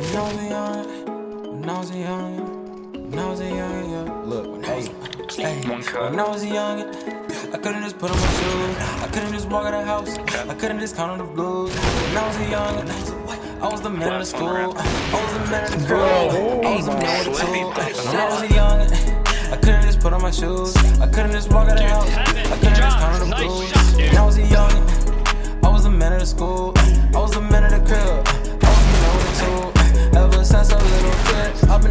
When I was a young, when I was a young, when I was a young, yeah. Look, when I was, hey, when I was a young, I couldn't just put on my shoes. I couldn't just walk out of the house. I couldn't just count on the blues. When I was a young, I was the man of the school. I was the man of the girl. I was the man with the tool. When I was a young, I couldn't just put on my shoes. I couldn't just walk out of the house. I couldn't just count on the blues.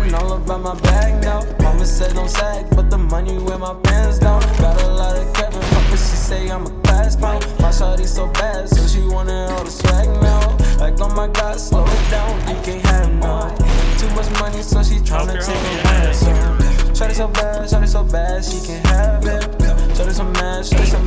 Been all about my bag now. Mama said don't sag, but the money where my pants down. Got a lot of Kevin, but she say I'm a class clown. My shawty so bad, so she wanted all the swag now. Like oh my god, slow it down, you can't have none. Too much money, so she tryna take a ransom. Shawty so bad, shawty so bad, she can't have it. Shawty so mad, shawty so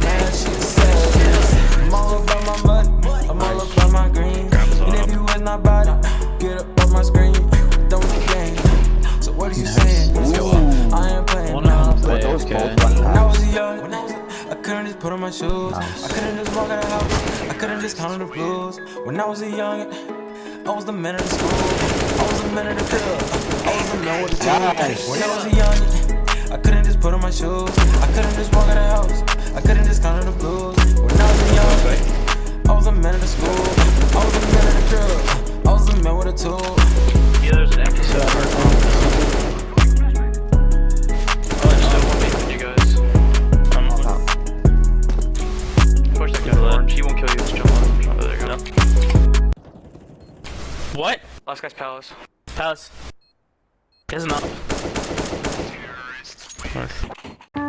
Okay. When I was young, I couldn't just put on my shoes. I couldn't just walk out of the house. I couldn't just count on the blues. When I was a young, I was the man of the school. I was the man of the club. I was the man with the Nice. When I was a young, I couldn't just put on my shoes. I couldn't just walk out of the house. I couldn't just count on the blues. When I was a young, I was the man of the school. I was the man of the club. I was the man with a tool. What? Last guy's palace. Palace. Is not. Nice.